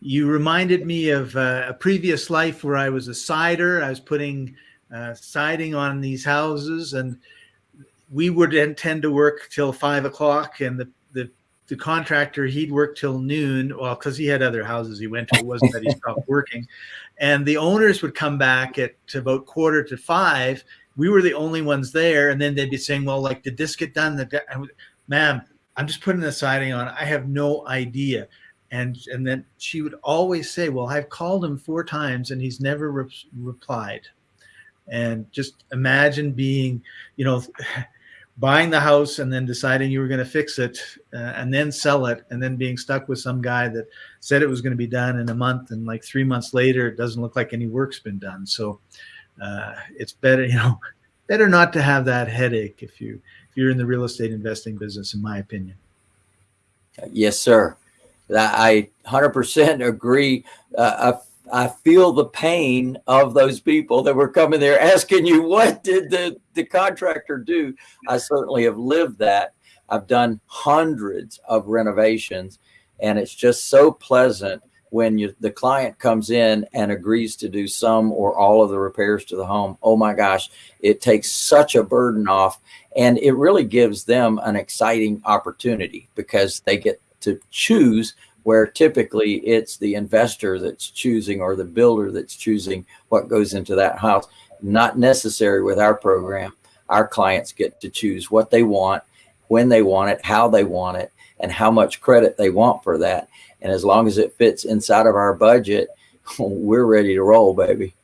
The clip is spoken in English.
you reminded me of uh, a previous life where I was a sider. I was putting uh, siding on these houses, and we would tend to work till five o'clock, and the, the the contractor he'd work till noon. Well, because he had other houses he went to, it wasn't that he stopped working. And the owners would come back at about quarter to five. We were the only ones there, and then they'd be saying, "Well, like, did this get done?" Ma'am, I'm just putting the siding on. I have no idea. And and then she would always say, "Well, I've called him four times and he's never re replied." And just imagine being, you know, buying the house and then deciding you were going to fix it uh, and then sell it and then being stuck with some guy that said it was going to be done in a month and like three months later it doesn't look like any work's been done. So uh, it's better you know better not to have that headache if you if you're in the real estate investing business in my opinion. Yes sir i 100% agree uh, I feel the pain of those people that were coming there asking you, what did the, the contractor do? I certainly have lived that. I've done hundreds of renovations and it's just so pleasant when you, the client comes in and agrees to do some or all of the repairs to the home. Oh my gosh, it takes such a burden off and it really gives them an exciting opportunity because they get to choose where typically it's the investor that's choosing or the builder that's choosing what goes into that house. Not necessary with our program. Our clients get to choose what they want, when they want it, how they want it, and how much credit they want for that. And as long as it fits inside of our budget, we're ready to roll, baby.